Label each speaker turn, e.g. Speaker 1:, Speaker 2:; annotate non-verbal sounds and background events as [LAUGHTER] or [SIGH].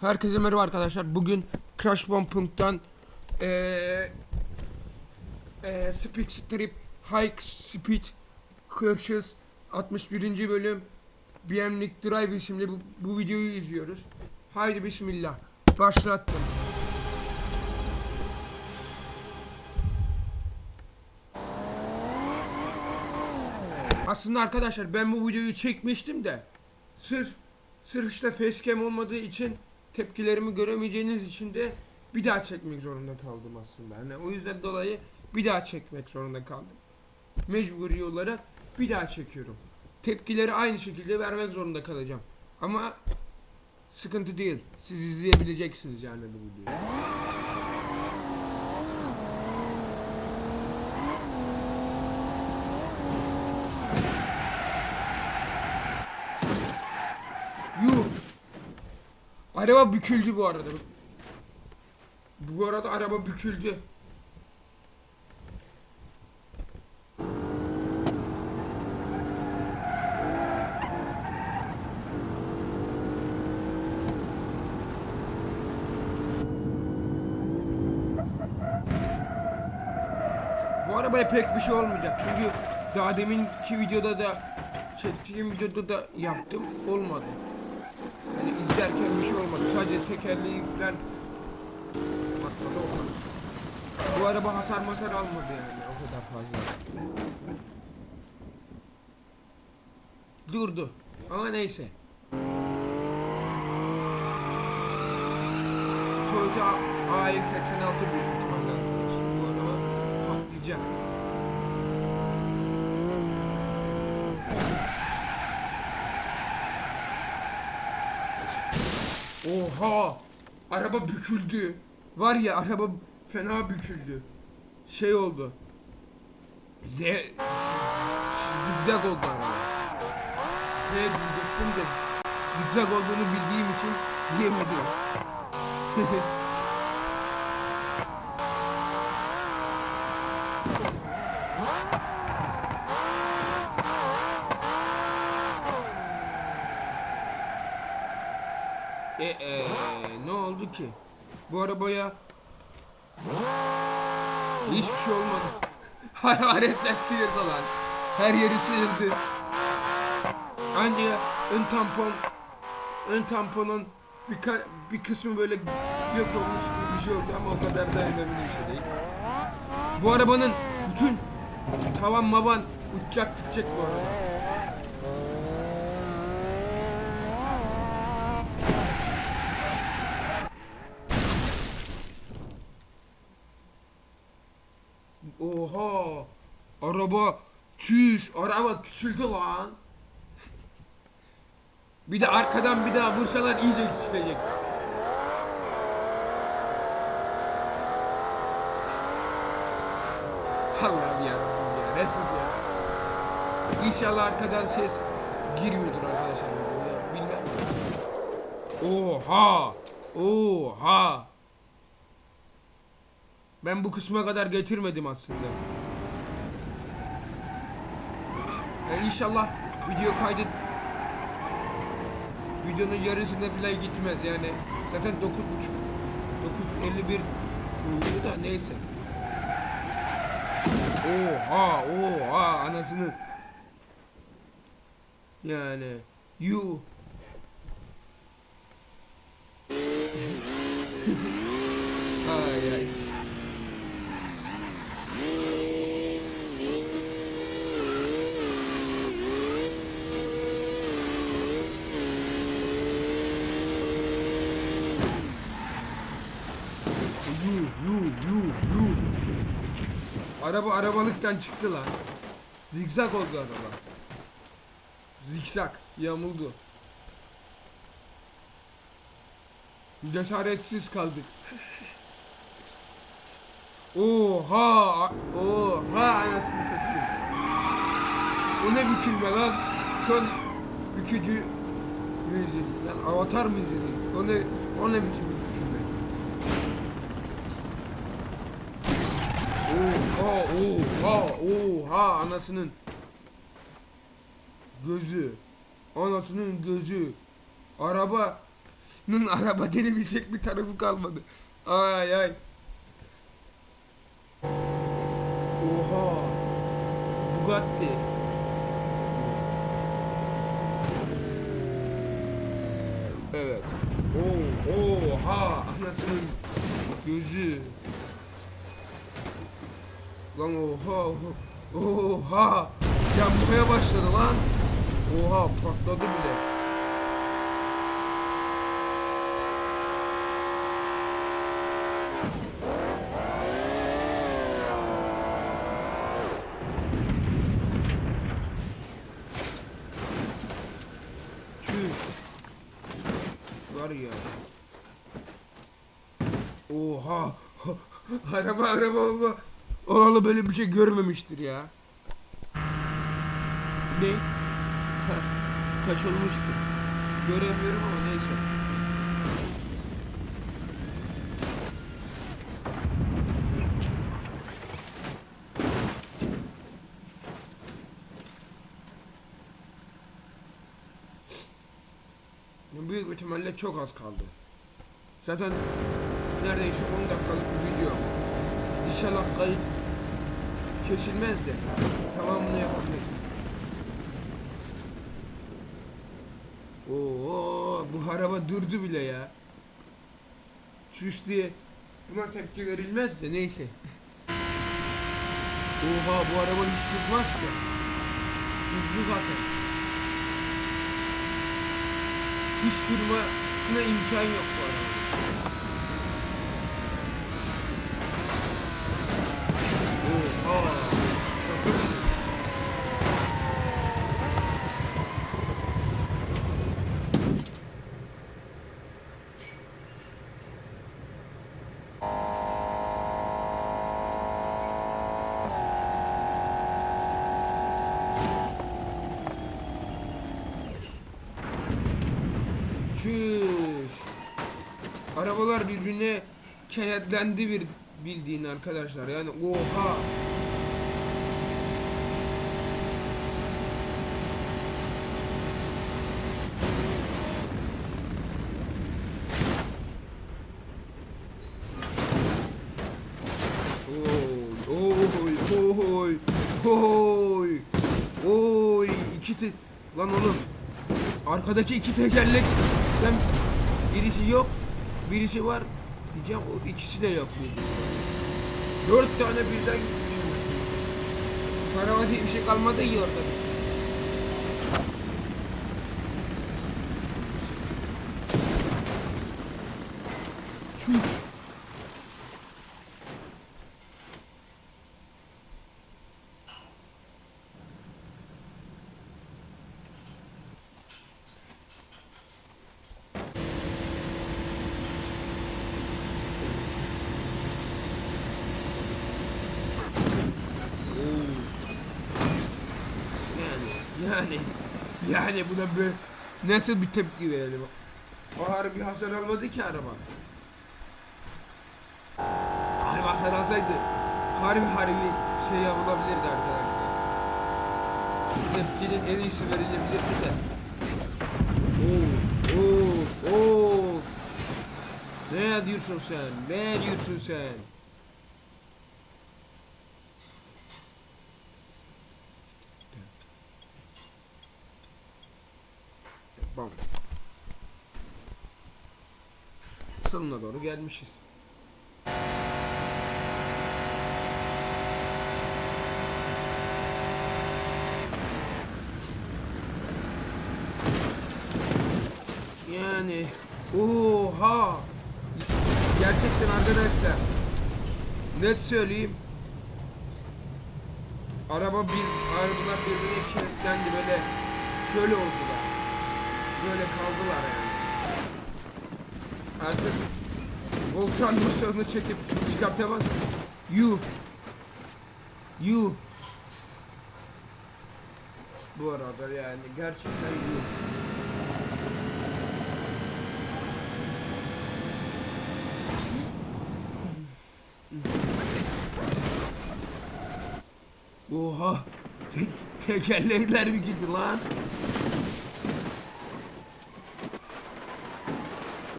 Speaker 1: Herkese merhaba arkadaşlar. Bugün Crash Bombing'dan eee eee Speed Strip High Speed Crashes 61. bölüm BMX Drive isimli bu, bu videoyu izliyoruz. Haydi bismillah. Başlattım. Aslında arkadaşlar ben bu videoyu çekmiştim de sırf sırf işte facecam olmadığı için tepkilerimi göremeyeceğiniz için de bir daha çekmek zorunda kaldım aslında. Yani o yüzden dolayı bir daha çekmek zorunda kaldım. Mecburi olarak bir daha çekiyorum. Tepkileri aynı şekilde vermek zorunda kalacağım. Ama sıkıntı değil. Siz izleyebileceksiniz yani bu videoyu. Araba büküldü bu arada. Bu arada araba büküldü. Bu arabaya pek bir şey olmayacak çünkü daha deminki videoda da çektiğim videoda da yaptım olmadı. Yani izlerken bir şey olmadı. Sadece tekerleği falan patladı o kadar. Bu araba hasar masar almadı yani o kadar fazla. Durdu. Ama neyse. Toyota AX86 büyük ihtimalle arkadaşlar. Bu araba patlayacak. Oha! Araba büküldü. Var ya araba fena büküldü. Şey oldu. Z zigzag oldu araba. Z diyecektim de zigzag olduğunu bildiğim için diyemedim. [LAUGHS] E, e, ne oldu ki? Bu arabaya hiçbir şey olmadı. [LAUGHS] Hararetler sıyırdı lan. Her yeri sıyırdı. Ancak ön tampon ön tamponun bir, bir kısmı böyle yok olmuş gibi bir şey oldu ama o kadar da önemli bir şey değil. Bu arabanın bütün tavan mavan uçacak gidecek bu araba. Oha! Araba çüş, araba küçüldü lan. Bir de arkadan bir daha vursalar iyice küçülecek. Allah'ım ya ya nasıl ya? İnşallah arkadan ses girmiyordur arkadaşlar. Bilmem. Oha! Oha! Ben bu kısma kadar getirmedim aslında. Yani inşallah video kaydı videonun yarısında falan gitmez yani. Zaten 9.5 9.51 oluyor da neyse. Oha oha anasını. Yani you [LAUGHS] ay ay. Araba arabalıktan çıktı lan. Zigzag oldu araba. Zigzag yamuldu. Cesaretsiz kaldık. Oha! Oha anasını satayım. O ne bükülme lan? Son bükücü mü izledik lan? Avatar izledik? O ne, o ne bükülme? Oha oha oha anasının gözü anasının gözü araba Nın araba denebilecek bir tarafı kalmadı. Ay ay. Oha. Bugatti. Evet. Oha anasının gözü. Lan oha oha. Oha. Yanmaya başladı lan. Oha patladı bile. Var ya. Oha. [LAUGHS] araba araba oldu. Olalı böyle bir şey görmemiştir ya. Ne? Ka kaç olmuş ki? Göremiyorum ama neyse. Büyük ihtimalle çok az kaldı. Zaten neredeyse 10 dakikalık bir video. İnşallah kayıt kesilmez de tamamını yapabiliriz. Oo, bu araba durdu bile ya. Çüş diye buna tepki verilmez de neyse. Oha bu araba hiç durmaz ki. Hızlı zaten. Hiç durmasına imkan yok bu araba. Oha. Çok hızlı. Çüş. Arabalar birbirine kenetlendi bir bildiğin arkadaşlar. Yani oha. Oy, oy, oy, iki te... Lan oğlum, arkadaki iki tekerlek, ben birisi yok, birisi var, diyeceğim o ikisi de yok. Dört tane birden. Araba diye bir şey kalmadı ya orada. Çüş. Oo. Yani, yani, buna böyle nasıl bir tepki verelim? O harbi hasar almadı ki araba. Harbi hasar alsaydı harbi harbi şey yapılabilirdi arkadaşlar. Tepkinin en iyisi verilebilirdi de. Oo, oo, oo. Ne diyorsun sen? Ne diyorsun sen? Bam. Sonuna doğru gelmişiz. Yani oha gerçekten arkadaşlar net söyleyeyim araba bir arabalar birbirine kilitlendi böyle şöyle oldular böyle kaldılar yani artık volkan maşalını çekip çıkartamaz you you bu arada yani gerçekten you Oha! Tek, tekerlekler mi gitti lan?